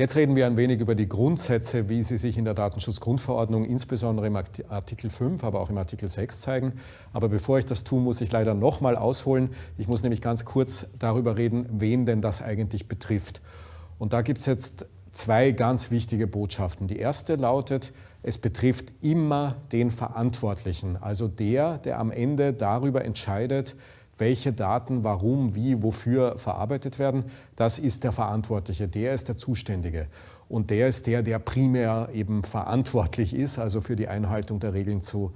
Jetzt reden wir ein wenig über die Grundsätze, wie sie sich in der Datenschutzgrundverordnung, insbesondere im Artikel 5, aber auch im Artikel 6 zeigen. Aber bevor ich das tue, muss ich leider nochmal ausholen. Ich muss nämlich ganz kurz darüber reden, wen denn das eigentlich betrifft. Und da gibt es jetzt zwei ganz wichtige Botschaften. Die erste lautet, es betrifft immer den Verantwortlichen, also der, der am Ende darüber entscheidet, welche Daten warum, wie, wofür verarbeitet werden, das ist der Verantwortliche, der ist der Zuständige. Und der ist der, der primär eben verantwortlich ist, also für die Einhaltung der Regeln zu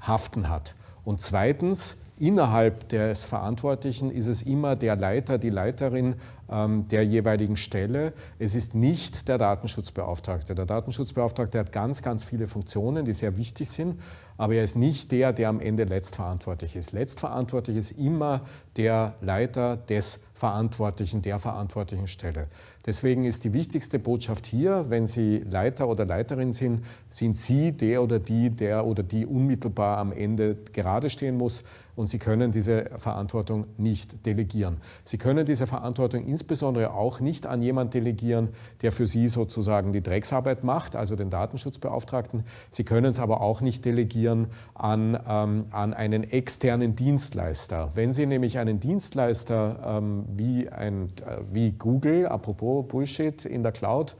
haften hat. Und zweitens, innerhalb des Verantwortlichen ist es immer der Leiter, die Leiterin der jeweiligen Stelle. Es ist nicht der Datenschutzbeauftragte. Der Datenschutzbeauftragte hat ganz, ganz viele Funktionen, die sehr wichtig sind, aber er ist nicht der, der am Ende letztverantwortlich ist. Letztverantwortlich ist immer der Leiter des Verantwortlichen, der verantwortlichen Stelle. Deswegen ist die wichtigste Botschaft hier, wenn Sie Leiter oder Leiterin sind, sind Sie der oder die, der oder die unmittelbar am Ende gerade stehen muss und Sie können diese Verantwortung nicht delegieren. Sie können diese Verantwortung insbesondere auch nicht an jemanden delegieren, der für Sie sozusagen die Drecksarbeit macht, also den Datenschutzbeauftragten. Sie können es aber auch nicht delegieren an, ähm, an einen externen Dienstleister. Wenn Sie nämlich einen Dienstleister ähm, wie, ein, äh, wie Google, apropos Bullshit in der Cloud,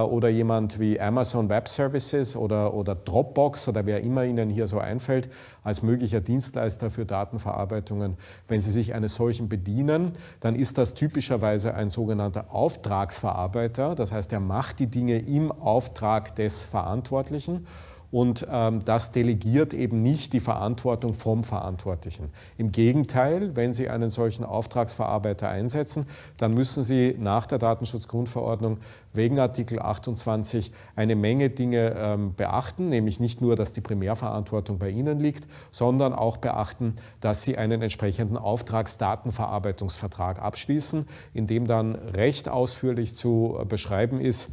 oder jemand wie Amazon Web Services oder, oder Dropbox oder wer immer Ihnen hier so einfällt, als möglicher Dienstleister für Datenverarbeitungen. Wenn Sie sich eines solchen bedienen, dann ist das typischerweise ein sogenannter Auftragsverarbeiter. Das heißt, er macht die Dinge im Auftrag des Verantwortlichen und ähm, das delegiert eben nicht die Verantwortung vom Verantwortlichen. Im Gegenteil, wenn Sie einen solchen Auftragsverarbeiter einsetzen, dann müssen Sie nach der Datenschutzgrundverordnung wegen Artikel 28 eine Menge Dinge ähm, beachten, nämlich nicht nur, dass die Primärverantwortung bei Ihnen liegt, sondern auch beachten, dass Sie einen entsprechenden Auftragsdatenverarbeitungsvertrag abschließen, in dem dann recht ausführlich zu beschreiben ist,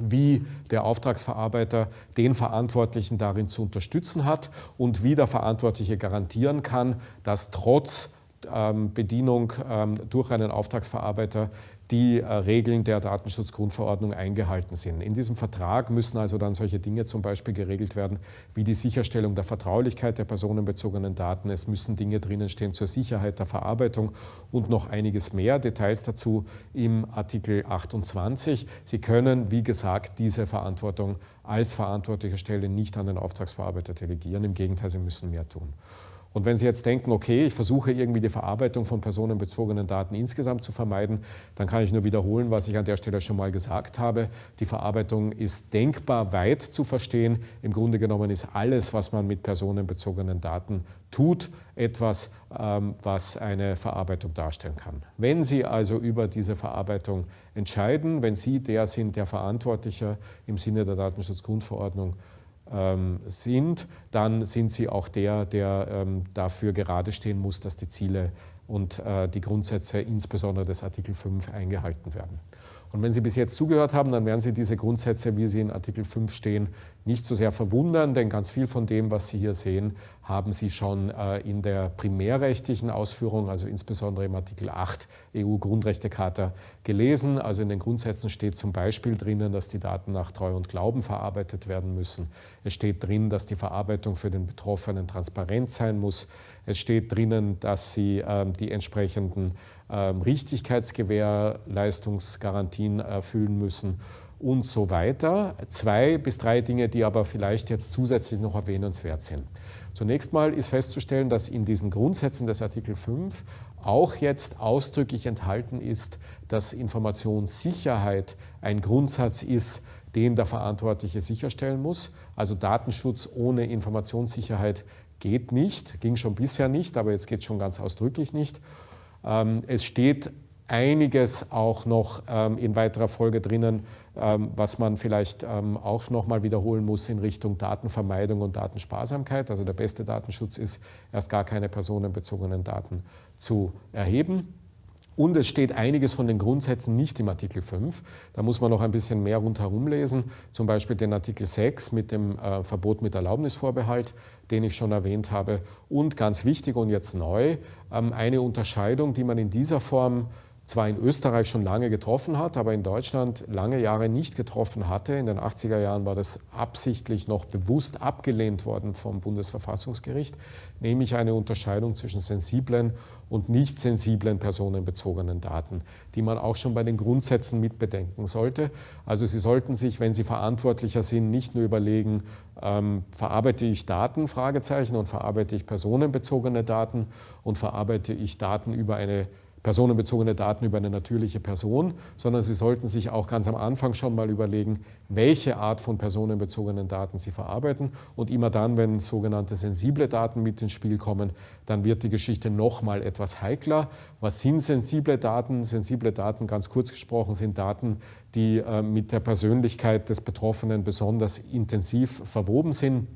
wie der Auftragsverarbeiter den Verantwortlichen darin zu unterstützen hat und wie der Verantwortliche garantieren kann, dass trotz ähm, Bedienung ähm, durch einen Auftragsverarbeiter die äh, Regeln der Datenschutzgrundverordnung eingehalten sind. In diesem Vertrag müssen also dann solche Dinge zum Beispiel geregelt werden, wie die Sicherstellung der Vertraulichkeit der personenbezogenen Daten. Es müssen Dinge drinnen stehen zur Sicherheit der Verarbeitung und noch einiges mehr. Details dazu im Artikel 28. Sie können, wie gesagt, diese Verantwortung als verantwortliche Stelle nicht an den Auftragsverarbeiter delegieren. Im Gegenteil, Sie müssen mehr tun. Und wenn Sie jetzt denken, okay, ich versuche irgendwie die Verarbeitung von personenbezogenen Daten insgesamt zu vermeiden, dann kann ich nur wiederholen, was ich an der Stelle schon mal gesagt habe. Die Verarbeitung ist denkbar weit zu verstehen. Im Grunde genommen ist alles, was man mit personenbezogenen Daten tut, etwas, ähm, was eine Verarbeitung darstellen kann. Wenn Sie also über diese Verarbeitung entscheiden, wenn Sie der sind, der Verantwortlicher im Sinne der Datenschutzgrundverordnung sind, dann sind sie auch der, der ähm, dafür gerade stehen muss, dass die Ziele und äh, die Grundsätze insbesondere des Artikel 5 eingehalten werden. Und wenn Sie bis jetzt zugehört haben, dann werden Sie diese Grundsätze, wie sie in Artikel 5 stehen, nicht so sehr verwundern, denn ganz viel von dem, was Sie hier sehen, haben Sie schon äh, in der primärrechtlichen Ausführung, also insbesondere im Artikel 8 EU-Grundrechtecharta gelesen. Also in den Grundsätzen steht zum Beispiel drinnen, dass die Daten nach Treu und Glauben verarbeitet werden müssen. Es steht drin, dass die Verarbeitung für den Betroffenen transparent sein muss. Es steht drinnen, dass Sie ähm, die entsprechenden ähm, Richtigkeitsgewährleistungsgarantien erfüllen müssen und so weiter. Zwei bis drei Dinge, die aber vielleicht jetzt zusätzlich noch erwähnenswert sind. Zunächst mal ist festzustellen, dass in diesen Grundsätzen des Artikel 5 auch jetzt ausdrücklich enthalten ist, dass Informationssicherheit ein Grundsatz ist, den der Verantwortliche sicherstellen muss. Also Datenschutz ohne Informationssicherheit geht nicht, ging schon bisher nicht, aber jetzt geht es schon ganz ausdrücklich nicht. Ähm, es steht einiges auch noch ähm, in weiterer Folge drinnen, ähm, was man vielleicht auch noch mal wiederholen muss in Richtung Datenvermeidung und Datensparsamkeit. Also der beste Datenschutz ist, erst gar keine personenbezogenen Daten zu erheben. Und es steht einiges von den Grundsätzen nicht im Artikel 5. Da muss man noch ein bisschen mehr rundherum lesen, zum Beispiel den Artikel 6 mit dem äh, Verbot mit Erlaubnisvorbehalt, den ich schon erwähnt habe. Und ganz wichtig und jetzt neu, ähm, eine Unterscheidung, die man in dieser Form zwar in Österreich schon lange getroffen hat, aber in Deutschland lange Jahre nicht getroffen hatte. In den 80er Jahren war das absichtlich noch bewusst abgelehnt worden vom Bundesverfassungsgericht, nämlich eine Unterscheidung zwischen sensiblen und nicht sensiblen personenbezogenen Daten, die man auch schon bei den Grundsätzen mitbedenken sollte. Also Sie sollten sich, wenn Sie verantwortlicher sind, nicht nur überlegen, ähm, verarbeite ich Daten, Fragezeichen, und verarbeite ich personenbezogene Daten und verarbeite ich Daten über eine personenbezogene Daten über eine natürliche Person, sondern Sie sollten sich auch ganz am Anfang schon mal überlegen, welche Art von personenbezogenen Daten Sie verarbeiten. Und immer dann, wenn sogenannte sensible Daten mit ins Spiel kommen, dann wird die Geschichte noch mal etwas heikler. Was sind sensible Daten? Sensible Daten, ganz kurz gesprochen, sind Daten, die äh, mit der Persönlichkeit des Betroffenen besonders intensiv verwoben sind.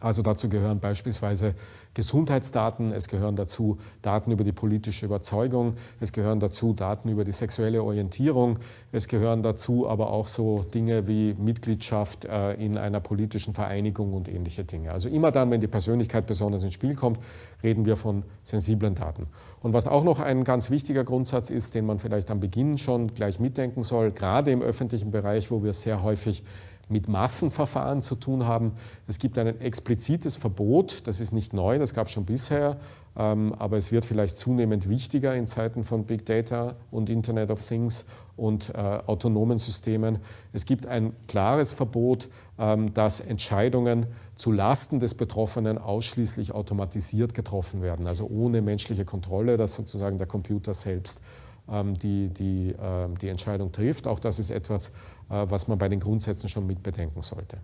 Also dazu gehören beispielsweise Gesundheitsdaten, es gehören dazu Daten über die politische Überzeugung, es gehören dazu Daten über die sexuelle Orientierung, es gehören dazu aber auch so Dinge wie Mitgliedschaft äh, in einer politischen Vereinigung und ähnliche Dinge. Also immer dann, wenn die Persönlichkeit besonders ins Spiel kommt, reden wir von sensiblen Daten. Und was auch noch ein ganz wichtiger Grundsatz ist, den man vielleicht am Beginn schon gleich mitdenken soll, gerade im öffentlichen Bereich, wo wir sehr häufig mit Massenverfahren zu tun haben. Es gibt ein explizites Verbot, das ist nicht neu, das gab es schon bisher, ähm, aber es wird vielleicht zunehmend wichtiger in Zeiten von Big Data und Internet of Things und äh, autonomen Systemen. Es gibt ein klares Verbot, ähm, dass Entscheidungen zu Lasten des Betroffenen ausschließlich automatisiert getroffen werden, also ohne menschliche Kontrolle, dass sozusagen der Computer selbst die, die, ähm, die Entscheidung trifft. Auch das ist etwas, äh, was man bei den Grundsätzen schon mitbedenken sollte.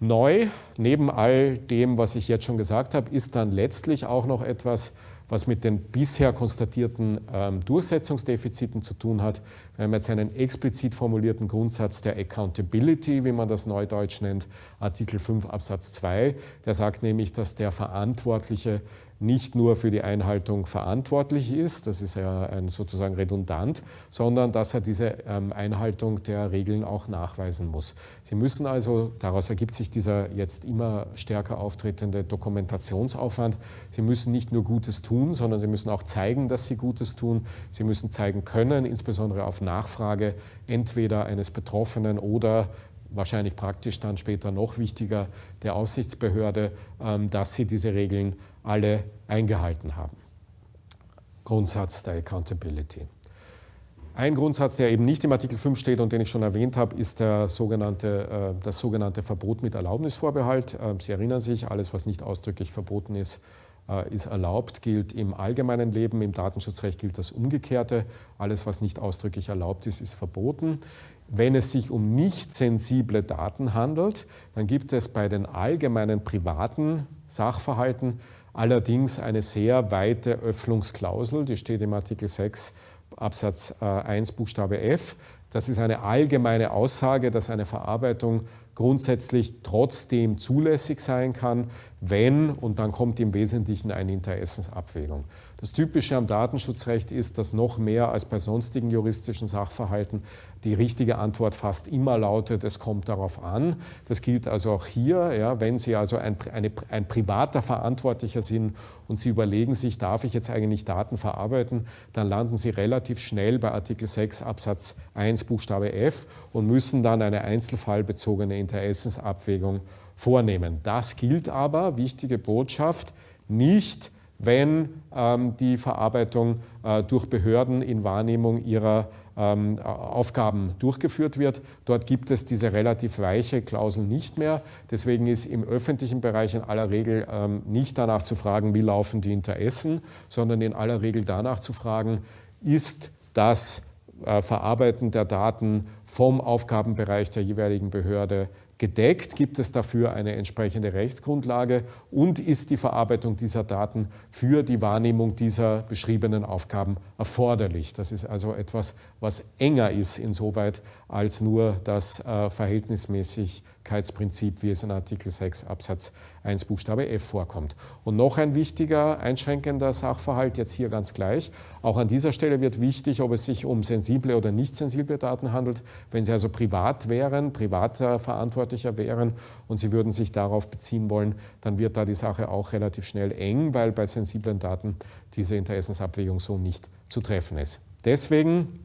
Neu, neben all dem, was ich jetzt schon gesagt habe, ist dann letztlich auch noch etwas, was mit den bisher konstatierten ähm, Durchsetzungsdefiziten zu tun hat. Wir haben jetzt einen explizit formulierten Grundsatz der Accountability, wie man das neudeutsch nennt, Artikel 5 Absatz 2. Der sagt nämlich, dass der Verantwortliche nicht nur für die Einhaltung verantwortlich ist, das ist ja sozusagen redundant, sondern dass er diese ähm, Einhaltung der Regeln auch nachweisen muss. Sie müssen also, daraus ergibt sich dieser jetzt immer stärker auftretende Dokumentationsaufwand, Sie müssen nicht nur Gutes tun, sondern Sie müssen auch zeigen, dass Sie Gutes tun. Sie müssen zeigen können, insbesondere auf Nachfrage entweder eines Betroffenen oder wahrscheinlich praktisch dann später noch wichtiger der Aufsichtsbehörde, ähm, dass sie diese Regeln alle eingehalten haben. Grundsatz der Accountability. Ein Grundsatz, der eben nicht im Artikel 5 steht und den ich schon erwähnt habe, ist der sogenannte, äh, das sogenannte Verbot mit Erlaubnisvorbehalt. Äh, sie erinnern sich, alles, was nicht ausdrücklich verboten ist, ist erlaubt, gilt im allgemeinen Leben. Im Datenschutzrecht gilt das Umgekehrte. Alles, was nicht ausdrücklich erlaubt ist, ist verboten. Wenn es sich um nicht sensible Daten handelt, dann gibt es bei den allgemeinen privaten Sachverhalten allerdings eine sehr weite Öffnungsklausel, die steht im Artikel 6 Absatz 1 äh, Buchstabe F. Das ist eine allgemeine Aussage, dass eine Verarbeitung grundsätzlich trotzdem zulässig sein kann, wenn, und dann kommt im Wesentlichen eine Interessensabwägung. Das Typische am Datenschutzrecht ist, dass noch mehr als bei sonstigen juristischen Sachverhalten die richtige Antwort fast immer lautet, es kommt darauf an. Das gilt also auch hier, ja, wenn Sie also ein, eine, ein privater Verantwortlicher sind und Sie überlegen sich, darf ich jetzt eigentlich Daten verarbeiten, dann landen Sie relativ schnell bei Artikel 6 Absatz 1 Buchstabe F und müssen dann eine einzelfallbezogene Interessensabwägung vornehmen. Das gilt aber, wichtige Botschaft, nicht wenn ähm, die Verarbeitung äh, durch Behörden in Wahrnehmung ihrer ähm, Aufgaben durchgeführt wird. Dort gibt es diese relativ weiche Klausel nicht mehr. Deswegen ist im öffentlichen Bereich in aller Regel ähm, nicht danach zu fragen, wie laufen die Interessen, sondern in aller Regel danach zu fragen, ist das äh, Verarbeiten der Daten vom Aufgabenbereich der jeweiligen Behörde gedeckt? Gibt es dafür eine entsprechende Rechtsgrundlage? Und ist die Verarbeitung dieser Daten für die Wahrnehmung dieser beschriebenen Aufgaben erforderlich? Das ist also etwas, was enger ist insoweit als nur das äh, Verhältnismäßigkeitsprinzip, wie es in Artikel 6 Absatz 1 Buchstabe F vorkommt. Und noch ein wichtiger einschränkender Sachverhalt, jetzt hier ganz gleich. Auch an dieser Stelle wird wichtig, ob es sich um sensible oder nicht sensible Daten handelt. Wenn sie also privat wären, privater Verantwortlicher wären und sie würden sich darauf beziehen wollen, dann wird da die Sache auch relativ schnell eng, weil bei sensiblen Daten diese Interessensabwägung so nicht zu treffen ist. Deswegen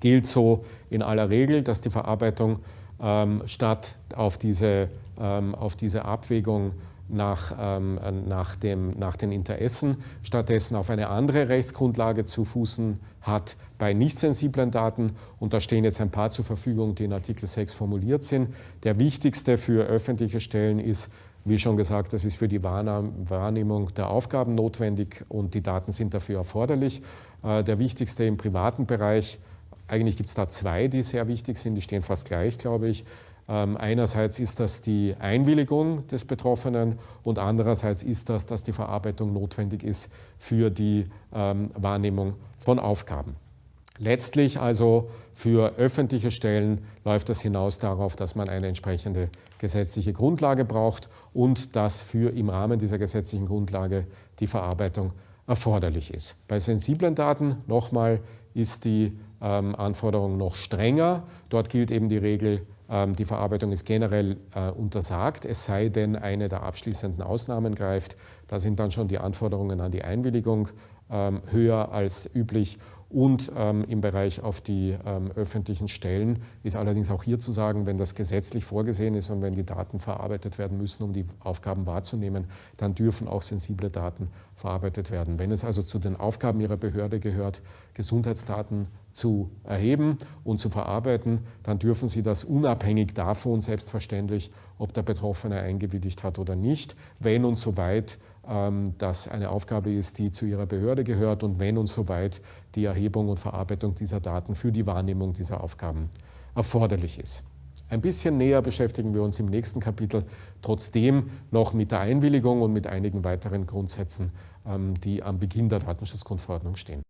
gilt so in aller Regel, dass die Verarbeitung ähm, statt auf diese, ähm, auf diese Abwägung nach, ähm, nach, dem, nach den Interessen stattdessen auf eine andere Rechtsgrundlage zu fußen hat bei nicht sensiblen Daten. Und da stehen jetzt ein paar zur Verfügung, die in Artikel 6 formuliert sind. Der wichtigste für öffentliche Stellen ist, wie schon gesagt, das ist für die Wahrnehmung der Aufgaben notwendig und die Daten sind dafür erforderlich. Äh, der wichtigste im privaten Bereich, eigentlich gibt es da zwei, die sehr wichtig sind, die stehen fast gleich, glaube ich. Ähm, einerseits ist das die Einwilligung des Betroffenen und andererseits ist das, dass die Verarbeitung notwendig ist für die ähm, Wahrnehmung von Aufgaben. Letztlich also für öffentliche Stellen läuft das hinaus darauf, dass man eine entsprechende gesetzliche Grundlage braucht und dass für im Rahmen dieser gesetzlichen Grundlage die Verarbeitung erforderlich ist. Bei sensiblen Daten nochmal ist die ähm, Anforderung noch strenger. Dort gilt eben die Regel die Verarbeitung ist generell äh, untersagt, es sei denn, eine der abschließenden Ausnahmen greift. Da sind dann schon die Anforderungen an die Einwilligung ähm, höher als üblich. Und ähm, im Bereich auf die öffentlichen Stellen ist allerdings auch hier zu sagen, wenn das gesetzlich vorgesehen ist und wenn die Daten verarbeitet werden müssen, um die Aufgaben wahrzunehmen, dann dürfen auch sensible Daten verarbeitet werden. Wenn es also zu den Aufgaben Ihrer Behörde gehört, Gesundheitsdaten zu erheben und zu verarbeiten, dann dürfen Sie das unabhängig davon, selbstverständlich, ob der Betroffene eingewilligt hat oder nicht, wenn und soweit ähm, das eine Aufgabe ist, die zu Ihrer Behörde gehört und wenn und soweit die Erhebung und Verarbeitung dieser Daten für die Wahrnehmung dieser Aufgaben erforderlich ist. Ein bisschen näher beschäftigen wir uns im nächsten Kapitel trotzdem noch mit der Einwilligung und mit einigen weiteren Grundsätzen, ähm, die am Beginn der Datenschutzgrundverordnung stehen.